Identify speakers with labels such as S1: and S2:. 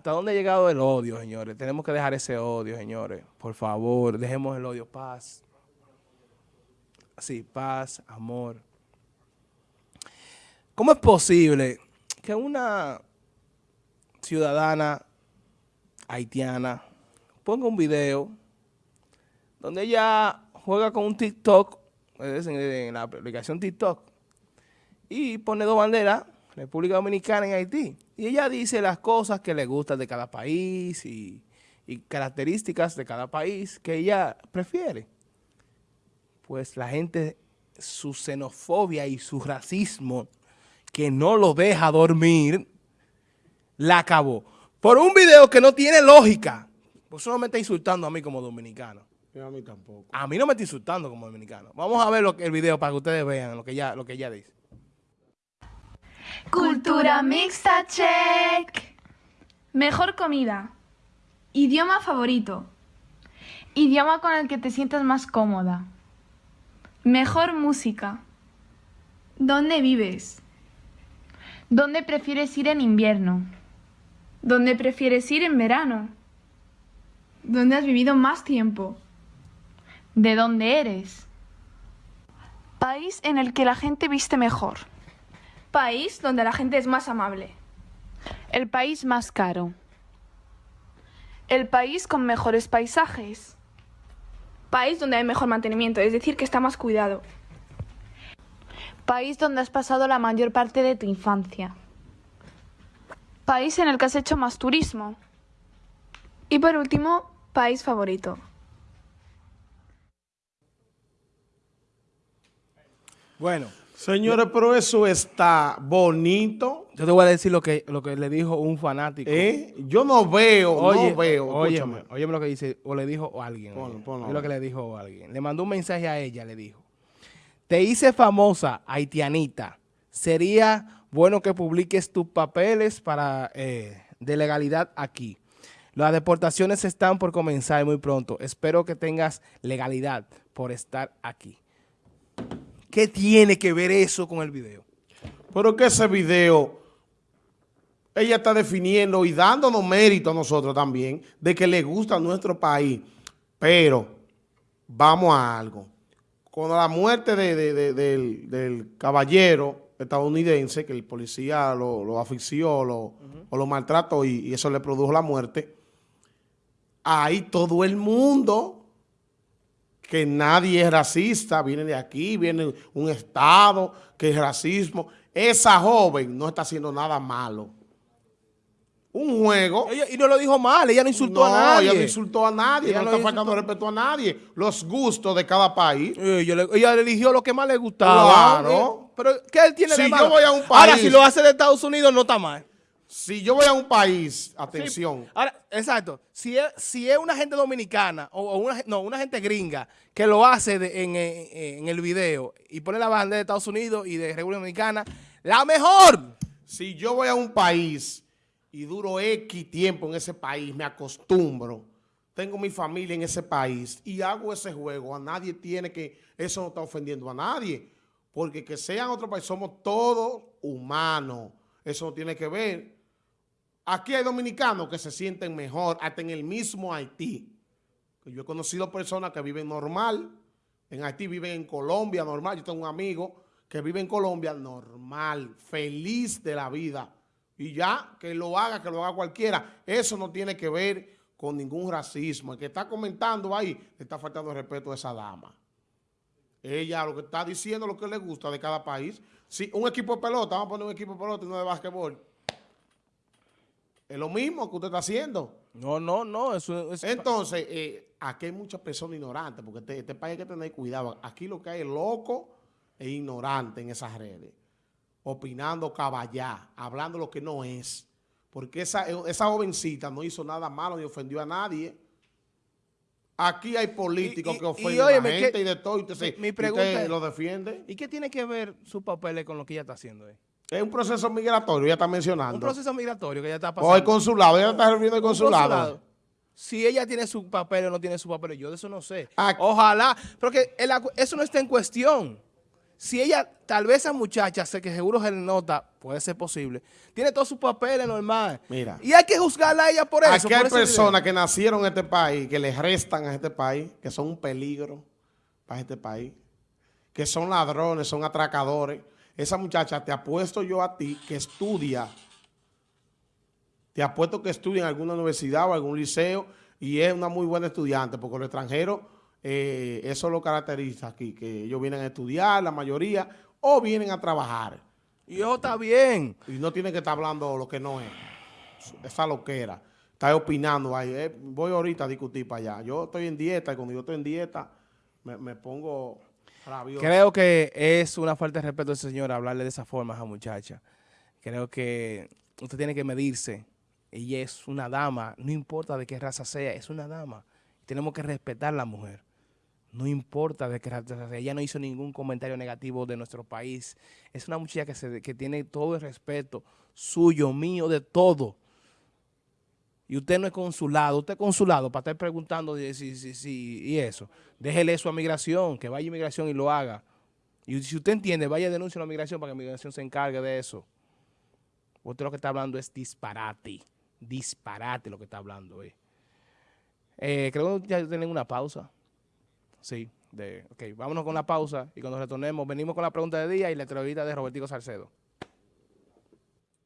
S1: ¿Hasta dónde ha llegado el odio, señores? Tenemos que dejar ese odio, señores. Por favor, dejemos el odio. Paz. Sí, paz, amor. ¿Cómo es posible que una ciudadana haitiana ponga un video donde ella juega con un TikTok, en la aplicación TikTok, y pone dos banderas República Dominicana en Haití. Y ella dice las cosas que le gustan de cada país y, características de cada país que ella prefiere. Pues la gente, su xenofobia y su racismo, que no lo deja dormir, la acabó. Por un video que no tiene lógica. Pues solo me está insultando a mí como dominicano.
S2: a mí tampoco.
S1: A mí no me está insultando como dominicano. Vamos a ver lo que, el video para que ustedes vean lo que ella, lo que ella dice.
S3: Cultura mixta check. Mejor comida. Idioma favorito. Idioma con el que te sientas más cómoda. Mejor música. ¿Dónde vives? ¿Dónde prefieres ir en invierno? ¿Dónde prefieres ir en verano? ¿Dónde has vivido más tiempo? ¿De dónde eres? País en el que la gente viste mejor. País donde la gente es más amable. El país más caro. El país con mejores paisajes. País donde hay mejor mantenimiento, es decir, que está más cuidado. País donde has pasado la mayor parte de tu infancia. País en el que has hecho más turismo. Y por último, país favorito.
S1: Bueno,
S2: Señores, pero eso está bonito.
S1: Yo te voy a decir lo que, lo que le dijo un fanático.
S2: ¿Eh? Yo no veo, no veo.
S1: Óyeme, óyeme lo que dice, o le dijo alguien. Ponlo, lo que le dijo alguien. Le mandó un mensaje a ella, le dijo. Te hice famosa, haitianita. Sería bueno que publiques tus papeles para eh, de legalidad aquí. Las deportaciones están por comenzar muy pronto. Espero que tengas legalidad por estar aquí. ¿Qué tiene que ver eso con el video?
S2: Pero que ese video, ella está definiendo y dándonos mérito a nosotros también de que le gusta nuestro país. Pero, vamos a algo. Con la muerte del, caballero estadounidense, que el policía lo, lo asfixió o lo maltrató y eso le produjo la muerte, ahí todo el mundo que nadie es racista, viene de aquí, viene un Estado que es racismo. Esa joven no está haciendo nada malo. Un juego.
S1: y no lo dijo mal, ella no insultó a nadie.
S2: ella no insultó a nadie, no, está faltando respeto a nadie. Los gustos de cada país.
S1: Ella, ella eligió lo que más le gustaba.
S2: Claro.
S1: Pero, ¿qué él tiene
S2: si
S1: de malo?
S2: Yo voy a un país,
S1: Ahora, si lo hace de Estados Unidos, no está mal.
S2: Si yo voy a un país, atención.
S1: ahora, exacto. Si es, si es una gente dominicana o, una, no, una gente gringa que lo hace en, el video y pone la bandera de Estados Unidos y de República Dominicana, la mejor.
S2: Si yo voy a un país y duro X tiempo en ese país, me acostumbro, tengo mi familia en ese país y hago ese juego, a nadie tiene que, eso no está ofendiendo a nadie, porque que sean otro país, somos todos humanos, eso no tiene que ver Aquí hay dominicanos que se sienten mejor, hasta en el mismo Haití. Yo he conocido personas que viven normal, en Haití viven en Colombia normal. Yo tengo un amigo que vive en Colombia normal, feliz de la vida. Y ya, que lo haga, que lo haga cualquiera. Eso no tiene que ver con ningún racismo. El que está comentando ahí, le está faltando respeto a esa dama. Ella lo que está diciendo, lo que le gusta de cada país. Si un equipo de pelota, vamos a poner un equipo de pelota y no de básquetbol es lo mismo que usted está haciendo.
S1: No, no, no. Eso,
S2: Entonces, eh, aquí hay muchas personas ignorantes, porque este, este, país hay que tener cuidado. Aquí lo que hay es loco e ignorante en esas redes. Opinando caballá, hablando lo que no es. Porque esa, esa jovencita no hizo nada malo ni ofendió a nadie. Aquí hay políticos que ofenden a la gente y de todo. Y usted, mi, pregunta lo defiende.
S1: ¿Y qué tiene que ver su papel con lo que ella está haciendo? Eh?
S2: Es un proceso migratorio, ya está mencionando.
S1: Un proceso migratorio que ya está pasando.
S2: O el consulado, ella está refiriendo al consulado.
S1: Si ella tiene su papel o no tiene su papel, yo de eso no sé. Ojalá, porque eso no está en cuestión. si ella, tal vez esa muchacha, sé que seguro se le nota, puede ser posible, tiene todos sus papeles normales.
S2: Mira.
S1: Y hay que juzgarla a ella por eso.
S2: Aquí hay personas que nacieron en este país, que les restan a este país, que son un peligro para este país, que son ladrones, son atracadores. Esa muchacha, te apuesto yo a ti, que estudia, te apuesto que estudia en alguna universidad o algún liceo y es una muy buena estudiante, porque los extranjeros, eh, eso lo caracteriza aquí, que ellos vienen a estudiar, la mayoría, o vienen a trabajar.
S1: Y yo está bien.
S2: Y no tiene que estar hablando lo que no es. Esa loquera. Está opinando ahí. eh, voy ahorita a discutir para allá. Yo estoy en dieta y cuando yo estoy en dieta me, me pongo
S1: Creo que es una falta de respeto al señor hablarle de esa forma a esa muchacha. Creo que usted tiene que medirse. Ella es una dama, no importa de qué raza sea, es una dama. Tenemos que respetar a la mujer. No importa de qué raza sea. Ella no hizo ningún comentario negativo de nuestro país. Es una muchacha que, se, que tiene todo el respeto suyo, mío, de todo. Y usted no es consulado, usted es consulado para estar preguntando si, si, si, y eso. Déjele eso a migración, que vaya a migración y lo haga. Y si usted entiende, vaya a denunciar a migración para que migración se encargue de eso. Usted lo que está hablando es disparate. Disparate lo que está hablando. Eh, creo que ya tienen una pausa. Sí. De, ok, vámonos con la pausa y cuando retornemos venimos con la pregunta de día y la entrevista de Robertico Salcedo.